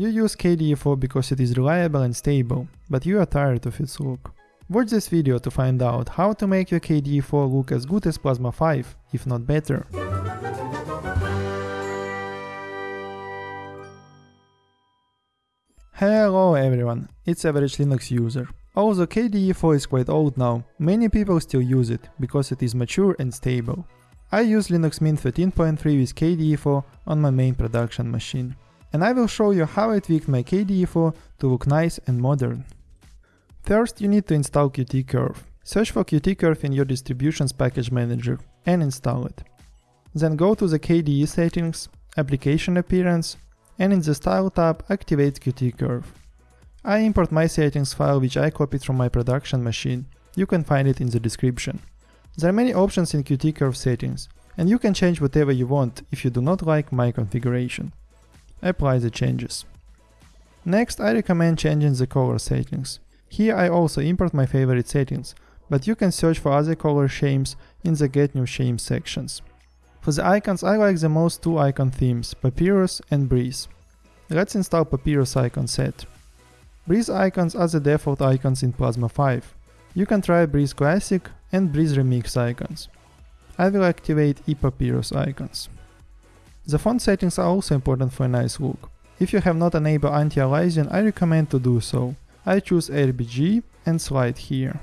You use KDE4 because it is reliable and stable, but you are tired of its look. Watch this video to find out how to make your KDE4 look as good as Plasma 5, if not better. Hello everyone, it's Average Linux User. Although KDE4 is quite old now, many people still use it, because it is mature and stable. I use Linux Mint 13.3 with KDE4 on my main production machine. And I will show you how I tweaked my KDE4 to look nice and modern. First you need to install Qt-Curve. Search for Qt-Curve in your distributions package manager and install it. Then go to the KDE settings, application appearance, and in the style tab activate Qt-Curve. I import my settings file which I copied from my production machine. You can find it in the description. There are many options in Qt curve settings, and you can change whatever you want if you do not like my configuration. Apply the changes. Next I recommend changing the color settings. Here I also import my favorite settings, but you can search for other color schemes in the get new schemes sections. For the icons I like the most two icon themes, Papirus and Breeze. Let's install Papirus icon set. Breeze icons are the default icons in Plasma 5. You can try Breeze Classic and Breeze Remix icons. I will activate ePapirus icons. The font settings are also important for a nice look. If you have not enabled anti-aliasing, I recommend to do so. I choose RBG and slide here.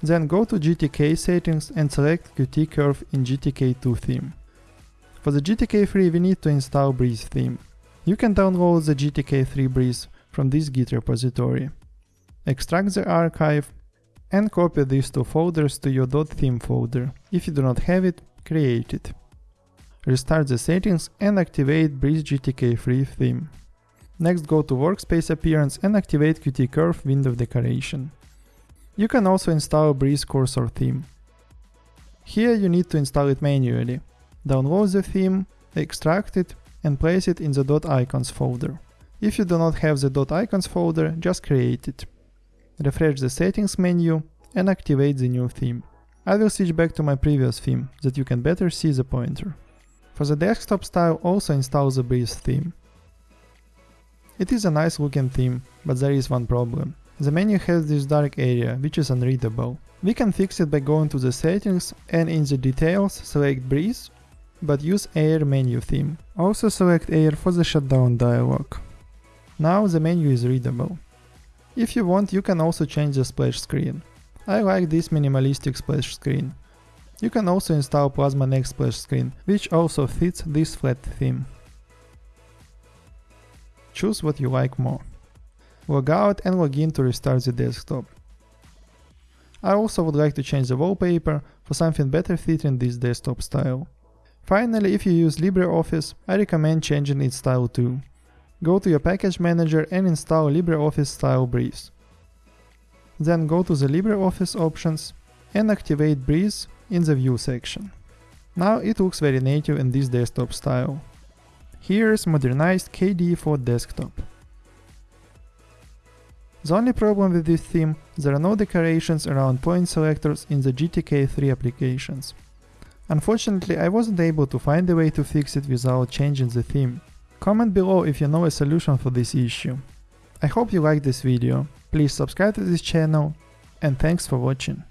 Then go to GTK settings and select Qt Curve in GTK2 theme. For the GTK3 we need to install Breeze theme. You can download the GTK3 Breeze from this Git repository. Extract the archive and copy these two folders to your .theme folder. If you do not have it, create it. Restart the settings and activate Breeze GTK3 theme. Next go to workspace appearance and activate Qt Curve window decoration. You can also install Breeze cursor theme. Here you need to install it manually. Download the theme, extract it and place it in the .icons folder. If you do not have the .icons folder, just create it. Refresh the settings menu and activate the new theme. I will switch back to my previous theme, that you can better see the pointer. For the desktop style also install the Breeze theme. It is a nice looking theme, but there is one problem. The menu has this dark area, which is unreadable. We can fix it by going to the settings and in the details select Breeze, but use Air menu theme. Also select Air for the shutdown dialog. Now the menu is readable. If you want, you can also change the splash screen. I like this minimalistic splash screen. You can also install Plasma Next splash screen, which also fits this flat theme. Choose what you like more. Log out and log in to restart the desktop. I also would like to change the wallpaper for something better fitting this desktop style. Finally, if you use LibreOffice, I recommend changing its style too. Go to your package manager and install LibreOffice Style Breeze. Then go to the LibreOffice options and activate Breeze in the View section. Now it looks very native in this desktop style. Here's modernized KDE4 desktop. The only problem with this theme, there are no decorations around point selectors in the GTK3 applications. Unfortunately, I wasn't able to find a way to fix it without changing the theme. Comment below if you know a solution for this issue. I hope you liked this video, please subscribe to this channel and thanks for watching.